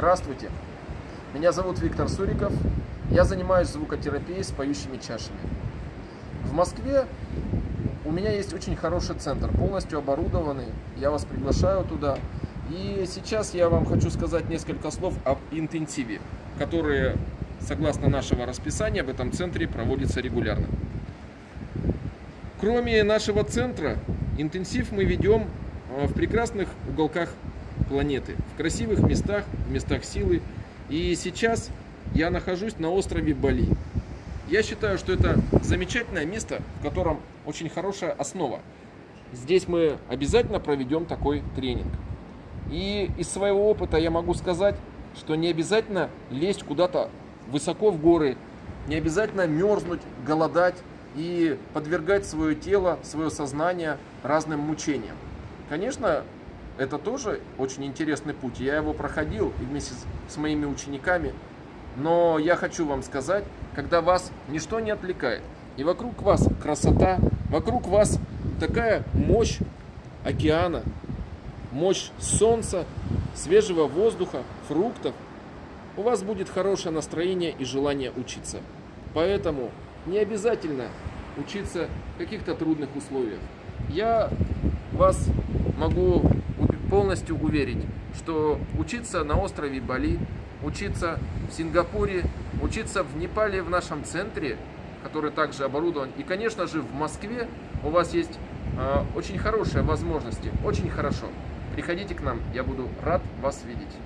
Здравствуйте, меня зовут Виктор Суриков, я занимаюсь звукотерапией с поющими чашами. В Москве у меня есть очень хороший центр, полностью оборудованный, я вас приглашаю туда. И сейчас я вам хочу сказать несколько слов об интенсиве, которые, согласно нашего расписания, в этом центре проводятся регулярно. Кроме нашего центра, интенсив мы ведем э, в прекрасных уголках планеты, в красивых местах, в местах силы. И сейчас я нахожусь на острове Бали. Я считаю, что это замечательное место, в котором очень хорошая основа. Здесь мы обязательно проведем такой тренинг. И из своего опыта я могу сказать, что не обязательно лезть куда-то высоко в горы, не обязательно мерзнуть, голодать и подвергать свое тело, свое сознание разным мучениям. Конечно, это тоже очень интересный путь. Я его проходил и вместе с моими учениками. Но я хочу вам сказать, когда вас ничто не отвлекает, и вокруг вас красота, вокруг вас такая мощь океана, мощь солнца, свежего воздуха, фруктов, у вас будет хорошее настроение и желание учиться. Поэтому не обязательно учиться в каких-то трудных условиях. Я вас могу полностью уверить, что учиться на острове Бали, учиться в Сингапуре, учиться в Непале в нашем центре, который также оборудован, и, конечно же, в Москве у вас есть э, очень хорошие возможности, очень хорошо. Приходите к нам, я буду рад вас видеть.